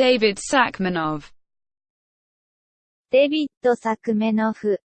David Sakmanov デビッド・サクメノフ